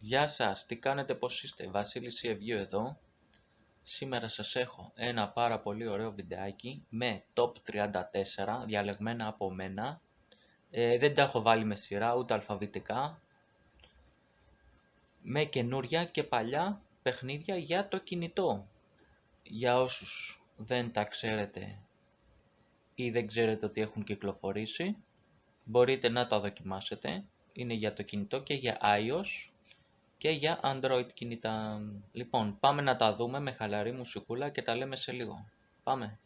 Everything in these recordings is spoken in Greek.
Γεια σας, τι κάνετε, πώς είστε, Βασίλης Ευγίου εδώ. Σήμερα σας έχω ένα πάρα πολύ ωραίο βιντεάκι με top 34 διαλεγμένα από μένα. Ε, δεν τα έχω βάλει με σειρά ούτε αλφαβητικά. Με καινούρια και παλιά παιχνίδια για το κινητό. Για όσους δεν τα ξέρετε ή δεν ξέρετε ότι έχουν κυκλοφορήσει, μπορείτε να τα δοκιμάσετε. Είναι για το κινητό και για iOS και για Android κινητά. Λοιπόν, πάμε να τα δούμε με χαλαρή μουσικούλα και τα λέμε σε λίγο. Πάμε!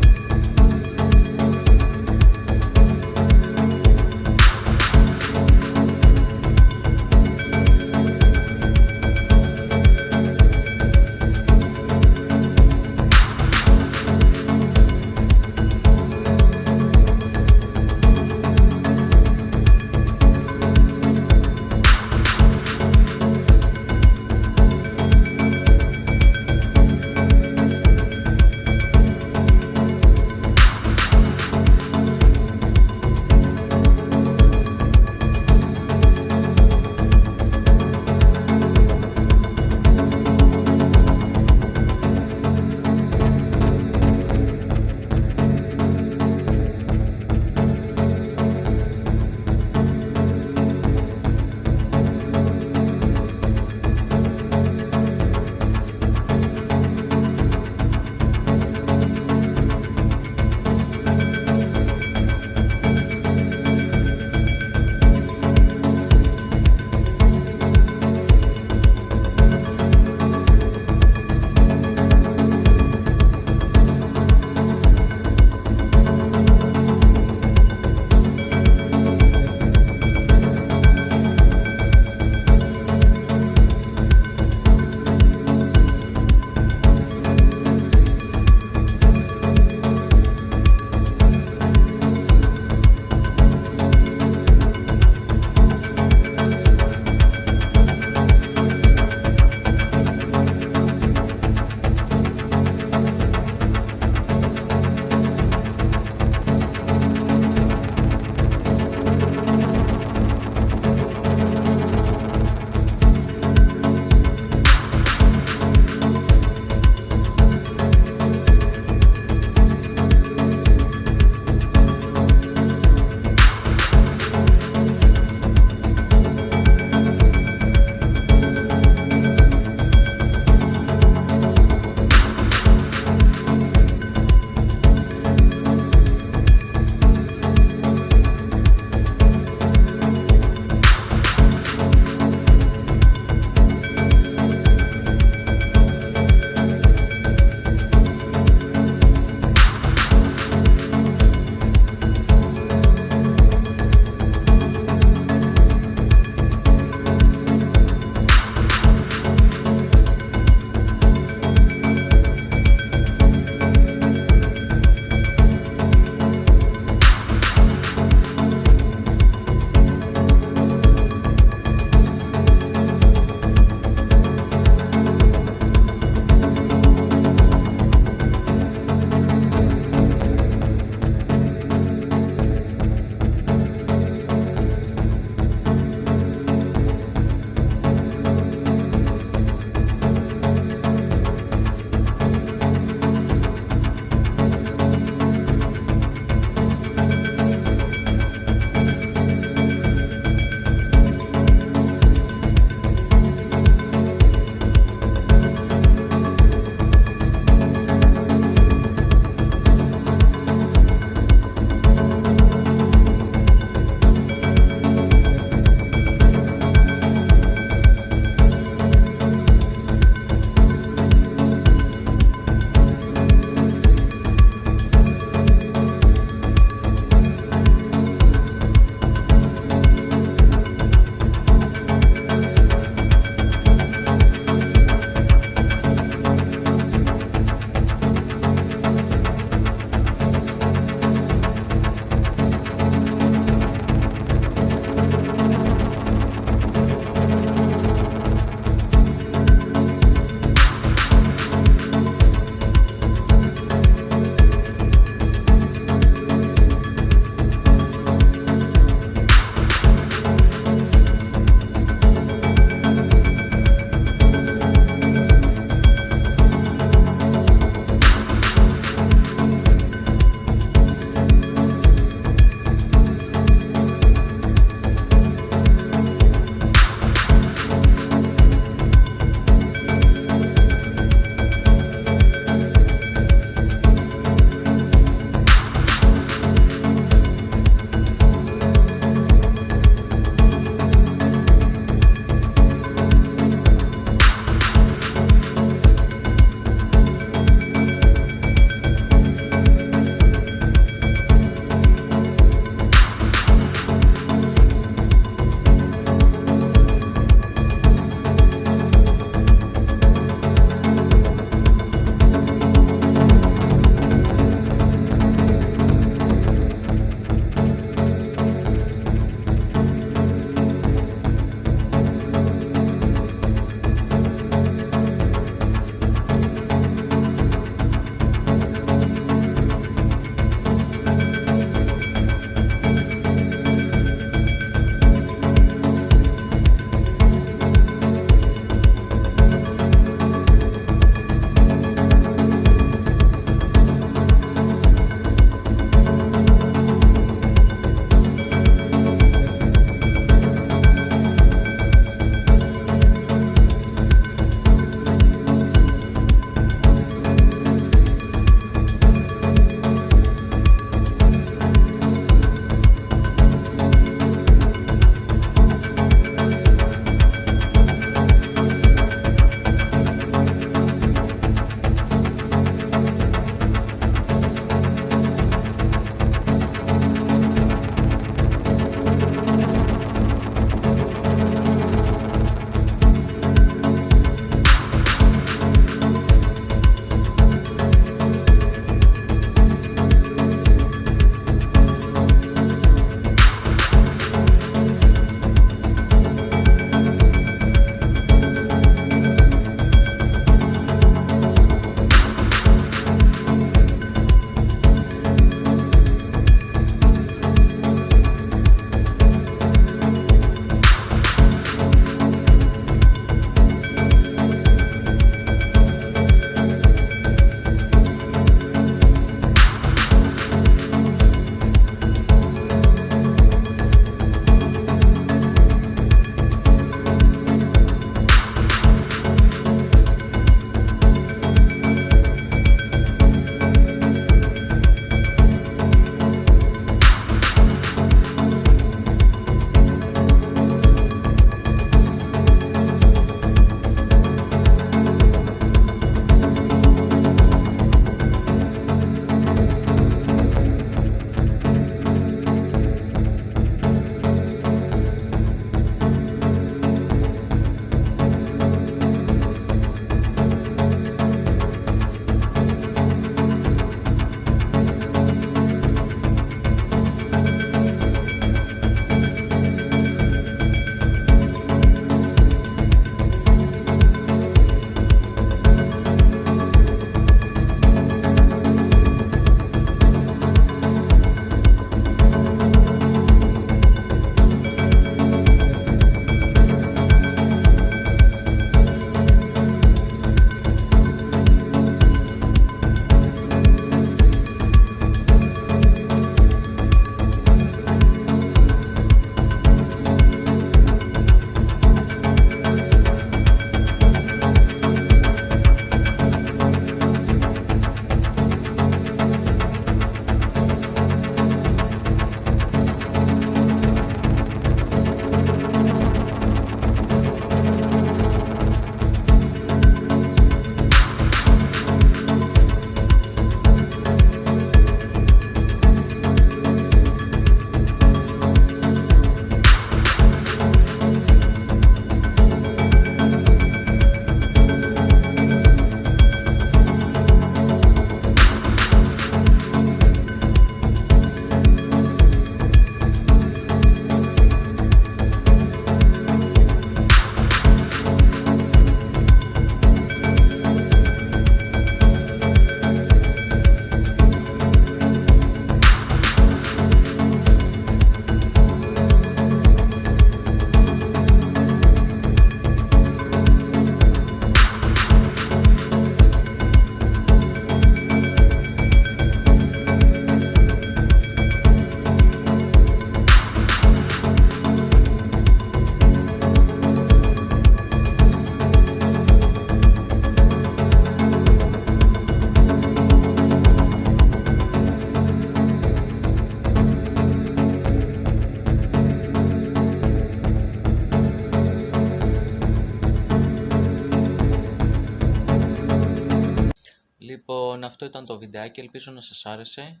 Λοιπόν, αυτό ήταν το βιντεάκι, ελπίζω να σας άρεσε.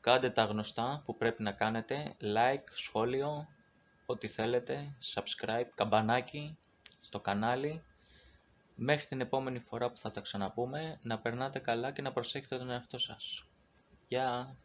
Κάντε τα γνωστά που πρέπει να κάνετε, like, σχόλιο, ό,τι θέλετε, subscribe, καμπανάκι στο κανάλι. Μέχρι την επόμενη φορά που θα τα ξαναπούμε, να περνάτε καλά και να προσέχετε τον εαυτό σας. Γεια!